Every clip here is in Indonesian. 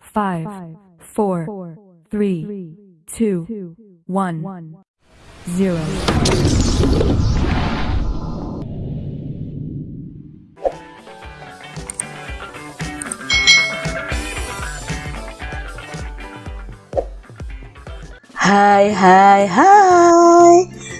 five, four, three, two, one, zero. Hai hai hai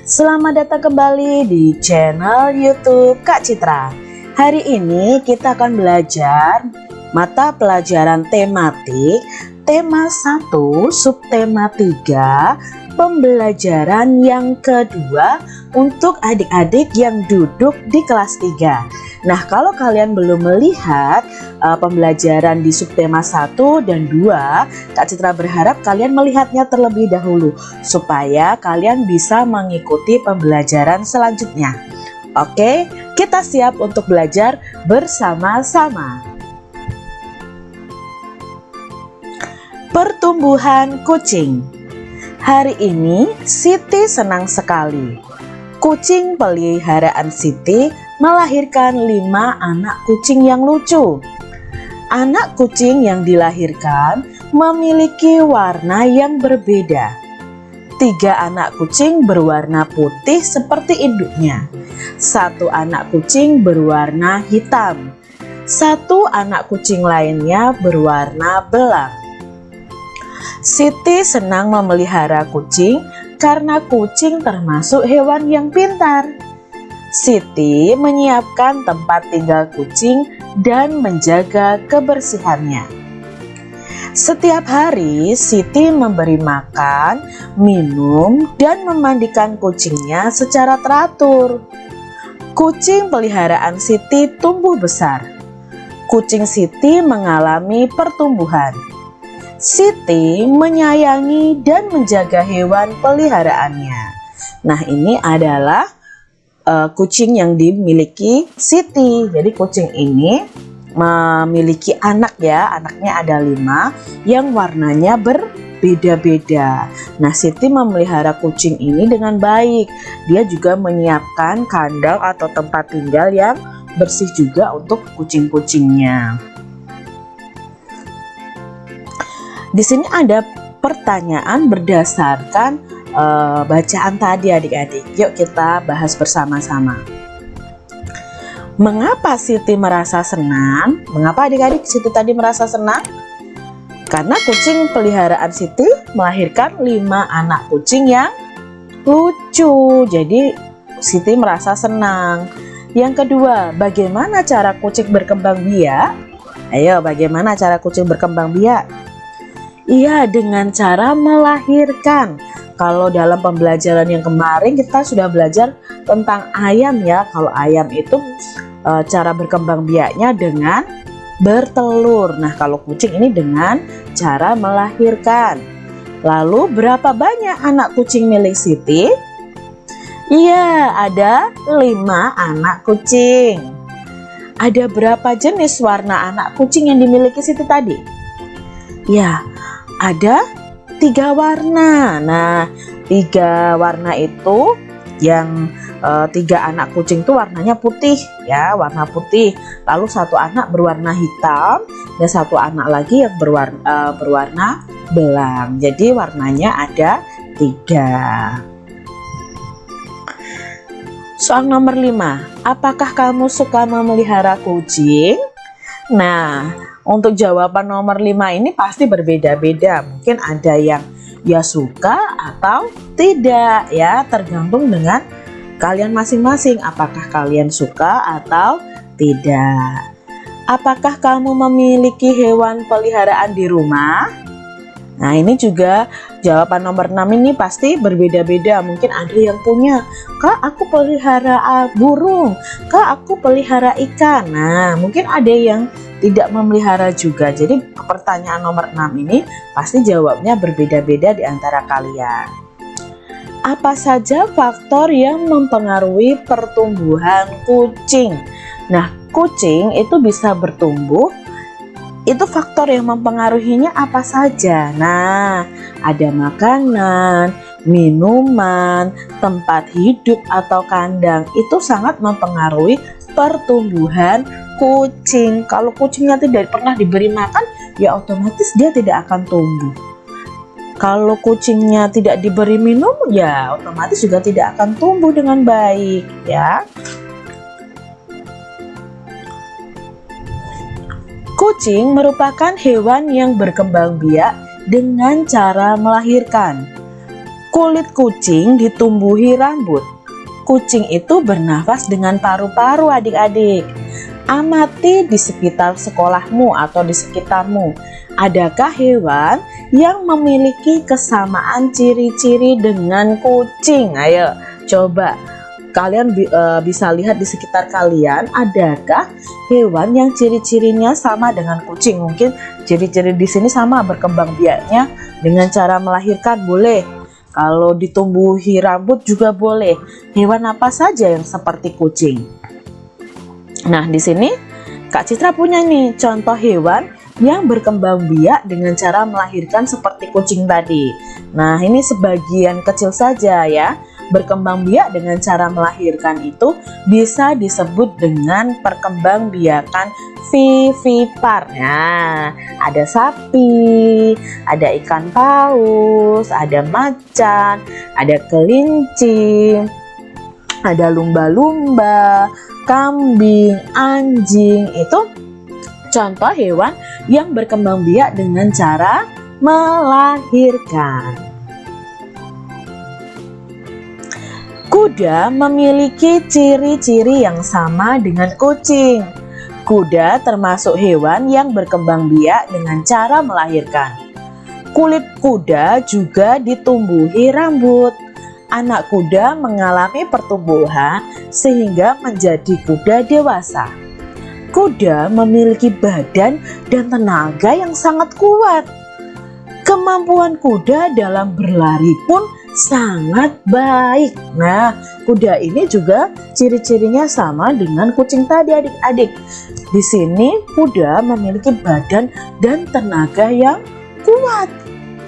Selamat datang kembali di channel youtube Kak Citra Hari ini kita akan belajar mata pelajaran tematik Tema 1 subtema 3 Pembelajaran yang kedua untuk adik-adik yang duduk di kelas 3 Nah kalau kalian belum melihat uh, pembelajaran di subtema 1 dan 2 Kak Citra berharap kalian melihatnya terlebih dahulu Supaya kalian bisa mengikuti pembelajaran selanjutnya. Oke kita siap untuk belajar bersama-sama Pertumbuhan kucing Hari ini Siti senang sekali Kucing peliharaan Siti melahirkan lima anak kucing yang lucu. Anak kucing yang dilahirkan memiliki warna yang berbeda. Tiga anak kucing berwarna putih seperti induknya. Satu anak kucing berwarna hitam. Satu anak kucing lainnya berwarna belang. Siti senang memelihara kucing karena kucing termasuk hewan yang pintar. Siti menyiapkan tempat tinggal kucing dan menjaga kebersihannya. Setiap hari Siti memberi makan, minum, dan memandikan kucingnya secara teratur. Kucing peliharaan Siti tumbuh besar. Kucing Siti mengalami pertumbuhan. Siti menyayangi dan menjaga hewan peliharaannya. Nah, ini adalah uh, kucing yang dimiliki Siti. Jadi kucing ini memiliki anak ya, anaknya ada lima yang warnanya berbeda-beda. Nah, Siti memelihara kucing ini dengan baik. Dia juga menyiapkan kandang atau tempat tinggal yang bersih juga untuk kucing-kucingnya. Di sini ada pertanyaan berdasarkan uh, bacaan tadi adik-adik. Yuk kita bahas bersama-sama. Mengapa Siti merasa senang? Mengapa adik-adik Siti tadi merasa senang? Karena kucing peliharaan Siti melahirkan lima anak kucing yang lucu. Jadi Siti merasa senang. Yang kedua, bagaimana cara kucing berkembang biak? Ayo, bagaimana cara kucing berkembang biak? Iya, dengan cara melahirkan. Kalau dalam pembelajaran yang kemarin kita sudah belajar tentang ayam ya. Kalau ayam itu e, cara berkembang biaknya dengan bertelur. Nah, kalau kucing ini dengan cara melahirkan. Lalu berapa banyak anak kucing milik Siti? Iya, ada lima anak kucing. Ada berapa jenis warna anak kucing yang dimiliki Siti tadi? Ya, ada tiga warna. Nah, tiga warna itu yang e, tiga anak kucing itu warnanya putih ya, warna putih. Lalu satu anak berwarna hitam dan satu anak lagi yang berwarna, e, berwarna belang. Jadi warnanya ada tiga. Soal nomor 5, apakah kamu suka memelihara kucing? Nah, untuk jawaban nomor 5 ini pasti berbeda-beda. Mungkin ada yang ya suka atau tidak ya, tergantung dengan kalian masing-masing apakah kalian suka atau tidak. Apakah kamu memiliki hewan peliharaan di rumah? Nah ini juga jawaban nomor 6 ini pasti berbeda-beda Mungkin ada yang punya Kak aku pelihara burung Kak aku pelihara ikan Nah mungkin ada yang tidak memelihara juga. Jadi pertanyaan nomor 6 ini pasti jawabnya berbeda-beda di antara kalian. Apa saja faktor yang mempengaruhi pertumbuhan kucing? Nah, kucing itu bisa bertumbuh itu faktor yang mempengaruhinya apa saja? Nah, ada makanan, minuman, tempat hidup atau kandang itu sangat mempengaruhi pertumbuhan kucing. Kalau kucingnya tidak pernah diberi makan, ya otomatis dia tidak akan tumbuh. Kalau kucingnya tidak diberi minum, ya otomatis juga tidak akan tumbuh dengan baik, ya. Kucing merupakan hewan yang berkembang biak dengan cara melahirkan. Kulit kucing ditumbuhi rambut. Kucing itu bernafas dengan paru-paru adik-adik. Amati di sekitar sekolahmu atau di sekitarmu. Adakah hewan yang memiliki kesamaan ciri-ciri dengan kucing? Ayo coba kalian bi uh, bisa lihat di sekitar kalian adakah hewan yang ciri-cirinya sama dengan kucing? Mungkin ciri-ciri di sini sama berkembang biaknya dengan cara melahirkan boleh. Kalau ditumbuhi rambut juga boleh. Hewan apa saja yang seperti kucing? Nah di sini Kak Citra punya nih contoh hewan yang berkembang biak dengan cara melahirkan seperti kucing tadi. Nah ini sebagian kecil saja ya berkembang biak dengan cara melahirkan itu bisa disebut dengan perkembangbiakan vivipar. Nah, ada sapi, ada ikan paus, ada macan, ada kelinci, ada lumba-lumba, kambing, anjing. Itu contoh hewan yang berkembang biak dengan cara melahirkan. Kuda memiliki ciri-ciri yang sama dengan kucing. Kuda termasuk hewan yang berkembang biak dengan cara melahirkan. Kulit kuda juga ditumbuhi rambut. Anak kuda mengalami pertumbuhan sehingga menjadi kuda dewasa. Kuda memiliki badan dan tenaga yang sangat kuat. Kemampuan kuda dalam berlari pun sangat baik. Nah, kuda ini juga ciri-cirinya sama dengan kucing tadi adik-adik. Di sini kuda memiliki badan dan tenaga yang kuat.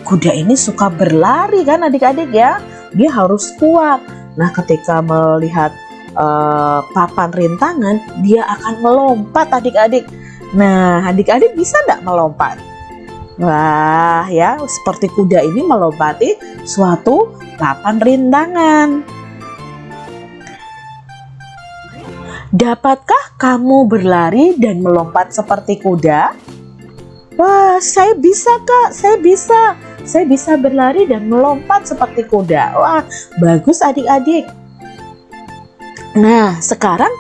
Kuda ini suka berlari kan adik-adik ya. Dia harus kuat. Nah, ketika melihat uh, papan rintangan, dia akan melompat adik-adik. Nah, adik-adik bisa nggak melompat? Wah ya seperti kuda ini melompati suatu papan rintangan. Dapatkah kamu berlari dan melompat seperti kuda? Wah, saya bisa kak, saya bisa. Saya bisa berlari dan melompat seperti kuda. Wah, bagus adik-adik. Nah, sekarang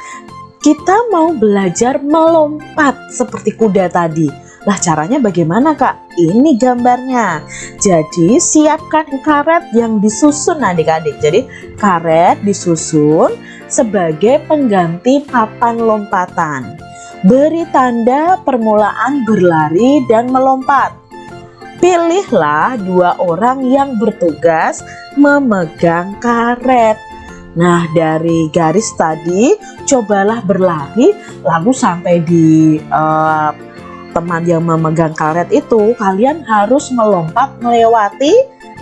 kita mau belajar melompat seperti kuda tadi. Lah caranya bagaimana kak? Ini gambarnya. Jadi siapkan karet yang disusun adik-adik. Jadi karet disusun sebagai pengganti papan lompatan. Beri tanda permulaan berlari dan melompat. Pilihlah dua orang yang bertugas memegang karet. Nah, dari garis tadi, cobalah berlari, lalu sampai di uh, teman yang memegang karet itu kalian harus melompat melewati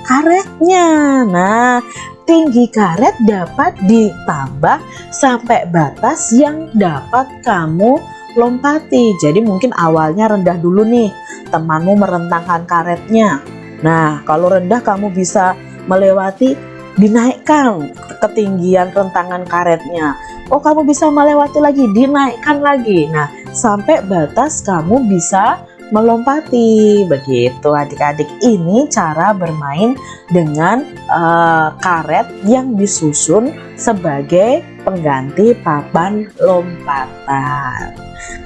karetnya. Nah tinggi karet dapat ditambah sampai batas yang dapat kamu lompati. Jadi mungkin awalnya rendah dulu nih temanmu merentangkan karetnya. Nah kalau rendah kamu bisa melewati dinaikkan ketinggian rentangan karetnya oh kamu bisa melewati lagi dinaikkan lagi. Nah sampai batas kamu bisa melompati. Begitu adik-adik. Ini cara bermain dengan uh, karet yang disusun sebagai pengganti papan lompatan.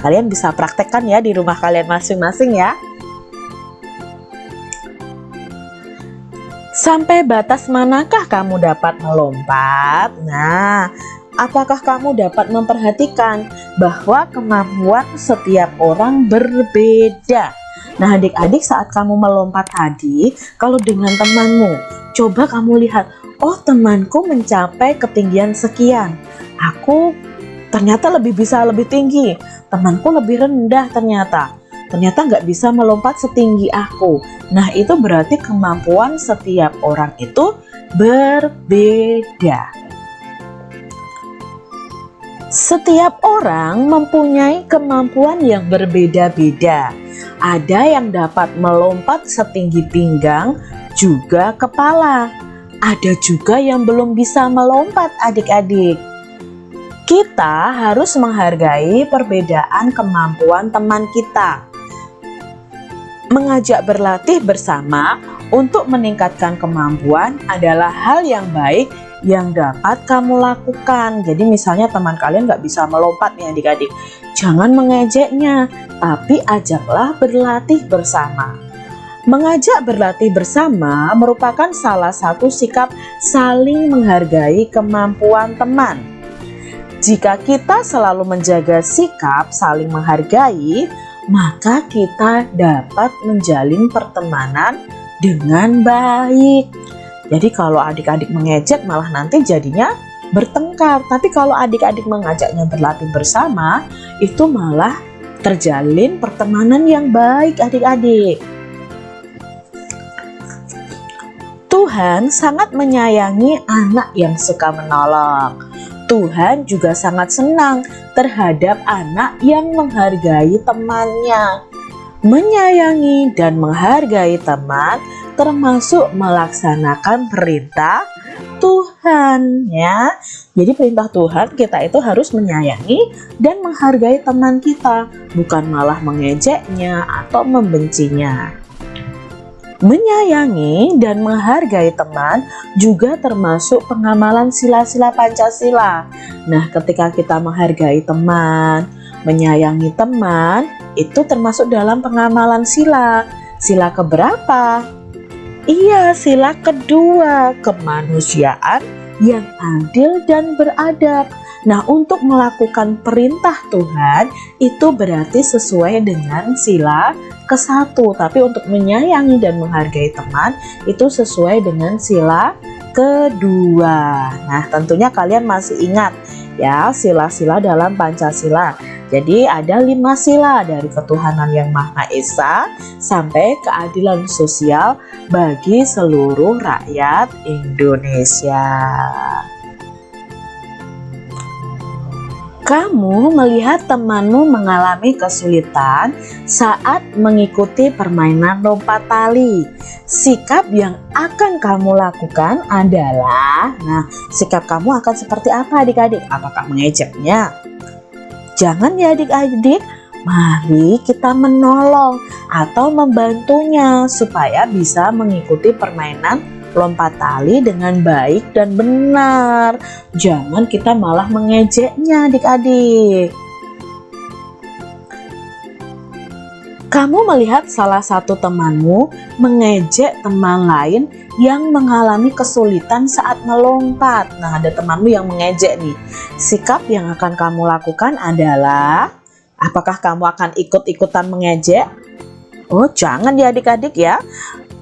Kalian bisa praktekkan ya di rumah kalian masing-masing ya. Sampai batas manakah kamu dapat melompat? Nah apakah kamu dapat memperhatikan bahwa kemampuan setiap orang berbeda? Nah adik-adik saat kamu melompat tadi, kalau dengan temanmu, coba kamu lihat, oh temanku mencapai ketinggian sekian. Aku ternyata lebih bisa lebih tinggi, temanku lebih rendah ternyata. Ternyata nggak bisa melompat setinggi aku. Nah itu berarti kemampuan setiap orang itu berbeda. Setiap orang mempunyai kemampuan yang berbeda-beda. Ada yang dapat melompat setinggi pinggang, juga kepala. Ada juga yang belum bisa melompat adik-adik. Kita harus menghargai perbedaan kemampuan teman kita. Mengajak berlatih bersama untuk meningkatkan kemampuan adalah hal yang baik yang dapat kamu lakukan. Jadi misalnya teman kalian nggak bisa melompat nih adik-adik. Jangan mengejeknya, tapi ajaklah berlatih bersama. Mengajak berlatih bersama merupakan salah satu sikap saling menghargai kemampuan teman. Jika kita selalu menjaga sikap saling menghargai, maka kita dapat menjalin pertemanan dengan baik. Jadi kalau adik-adik mengejek malah nanti jadinya bertengkar. Tapi kalau adik-adik mengajaknya berlatih bersama, itu malah terjalin pertemanan yang baik adik-adik. Tuhan sangat menyayangi anak yang suka menolong. Tuhan juga sangat senang terhadap anak yang menghargai temannya. Menyayangi dan menghargai teman termasuk melaksanakan perintah Tuhan ya. Jadi perintah Tuhan kita itu harus menyayangi dan menghargai teman kita, bukan malah mengejeknya atau membencinya. Menyayangi dan menghargai teman juga termasuk pengamalan sila-sila Pancasila. Nah, ketika kita menghargai teman, menyayangi teman, itu termasuk dalam pengamalan sila. Sila keberapa? Iya, sila kedua, kemanusiaan yang adil dan beradab. Nah, untuk melakukan perintah Tuhan itu berarti sesuai dengan sila ke satu, tapi untuk menyayangi dan menghargai teman itu sesuai dengan sila kedua. Nah, tentunya kalian masih ingat ya sila-sila dalam Pancasila. Jadi ada lima sila dari ketuhanan yang Maha Esa sampai keadilan sosial bagi seluruh rakyat Indonesia. Kamu melihat temanmu mengalami kesulitan saat mengikuti permainan lompat tali. Sikap yang akan kamu lakukan adalah, nah sikap kamu akan seperti apa adik-adik? Apakah mengejeknya? Jangan ya adik-adik, mari kita menolong atau membantunya supaya bisa mengikuti permainan lompat tali dengan baik dan benar. Jangan kita malah mengejeknya adik-adik. Kamu melihat salah satu temanmu mengejek teman lain yang mengalami kesulitan saat melompat. Nah, ada temanmu yang mengejek nih. Sikap yang akan kamu lakukan adalah apakah kamu akan ikut-ikutan mengejek? Oh, jangan ya adik-adik ya.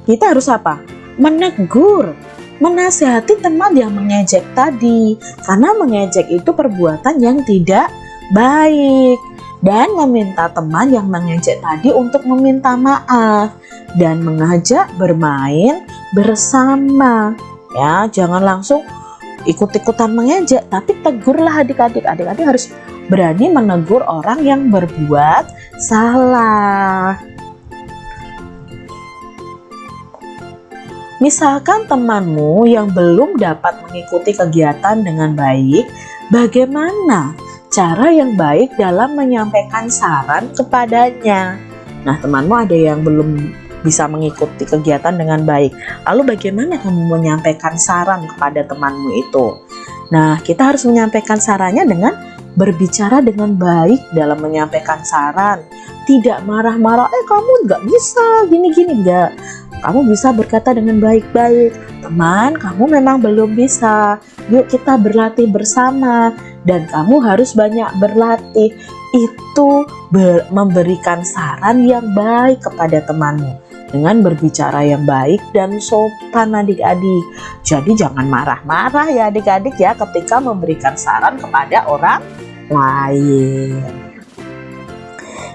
Kita harus apa? Menegur, menasihati teman yang mengejek tadi. Karena mengejek itu perbuatan yang tidak baik. Dan meminta teman yang mengejek tadi untuk meminta maaf. Dan mengajak bermain bersama. Ya jangan langsung ikut-ikutan mengejek tapi tegurlah adik-adik. Adik-adik harus berani menegur orang yang berbuat salah Misalkan temanmu yang belum dapat mengikuti kegiatan dengan baik, bagaimana cara yang baik dalam menyampaikan saran kepadanya? Nah, temanmu ada yang belum bisa mengikuti kegiatan dengan baik. Lalu bagaimana kamu menyampaikan saran kepada temanmu itu? Nah, kita harus menyampaikan sarannya dengan berbicara dengan baik dalam menyampaikan saran. Tidak marah-marah, eh kamu nggak bisa, gini-gini nggak. Kamu bisa berkata dengan baik-baik, teman kamu memang belum bisa, yuk kita berlatih bersama. Dan kamu harus banyak berlatih, itu memberikan saran yang baik kepada temanmu dengan berbicara yang baik dan sopan adik-adik. Jadi jangan marah-marah ya adik-adik ya ketika memberikan saran kepada orang lain.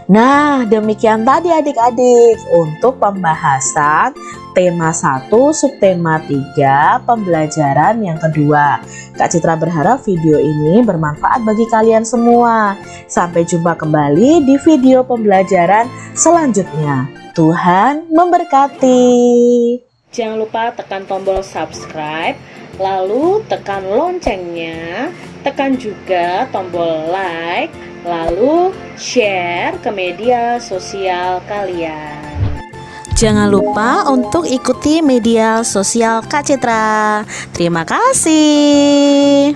Nah, demikian tadi adik-adik untuk pembahasan tema 1 subtema 3 pembelajaran yang kedua. Kak Citra berharap video ini bermanfaat bagi kalian semua. Sampai jumpa kembali di video pembelajaran selanjutnya. Tuhan memberkati. Jangan lupa tekan tombol subscribe, lalu tekan loncengnya, tekan juga tombol like, lalu share ke media sosial kalian. Jangan lupa untuk ikuti media sosial Kak Citra. Terima kasih.